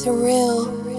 surreal.